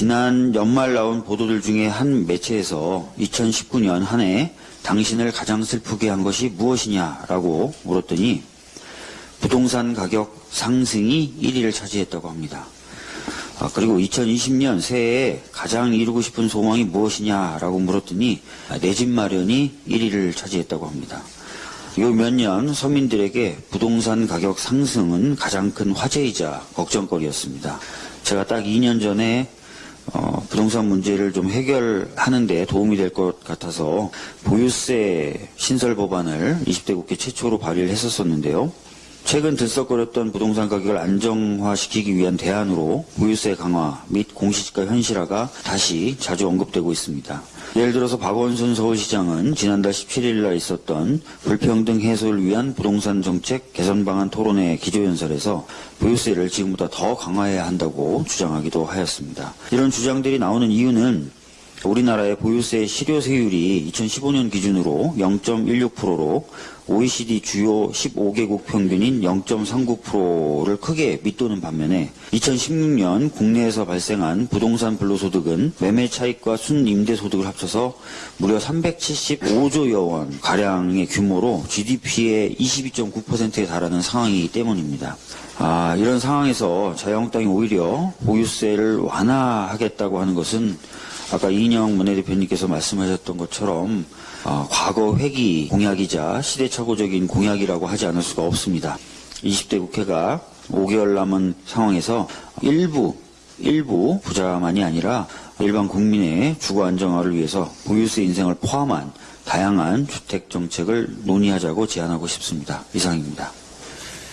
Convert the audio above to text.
지난 연말 나온 보도들 중에 한 매체에서 2019년 한 해 당신을 가장 슬프게 한 것이 무엇이냐라고 물었더니 부동산 가격 상승이 1위를 차지했다고 합니다. 아, 그리고 2020년 새해에 가장 이루고 싶은 소망이 무엇이냐라고 물었더니 내 집 마련이 1위를 차지했다고 합니다. 요 몇 년 서민들에게 부동산 가격 상승은 가장 큰 화제이자 걱정거리였습니다. 제가 딱 2년 전에 어, 부동산 문제를 좀 해결하는 데 도움이 될 것 같아서 보유세 신설 법안을 20대 국회 최초로 발의를 했었었는데요. 최근 들썩거렸던 부동산 가격을 안정화시키기 위한 대안으로 보유세 강화 및 공시지가 현실화가 다시 자주 언급되고 있습니다. 예를 들어서 박원순 서울시장은 지난달 17일 날 있었던 불평등 해소를 위한 부동산 정책 개선 방안 토론회 기조연설에서 보유세를 지금보다 더 강화해야 한다고 주장하기도 하였습니다. 이런 주장들이 나오는 이유는 우리나라의 보유세 실효세율이 2015년 기준으로 0.16%로 OECD 주요 15개국 평균인 0.39%를 크게 밑도는 반면에 2016년 국내에서 발생한 부동산 불로소득은 매매 차익과 순임대 소득을 합쳐서 무려 375조여 원 가량의 규모로 GDP의 22.9%에 달하는 상황이기 때문입니다. 아, 이런 상황에서 자유한국당이 오히려 보유세를 완화하겠다고 하는 것은 아까 이인영 원내대표님께서 말씀하셨던 것처럼 어, 과거 회기 공약이자 시대착오적인 공약이라고 하지 않을 수가 없습니다. 20대 국회가 5개월 남은 상황에서 일부 일부 부자만이 아니라 일반 국민의 주거 안정화를 위해서 보유세 인생을 포함한 다양한 주택 정책을 논의하자고 제안하고 싶습니다. 이상입니다.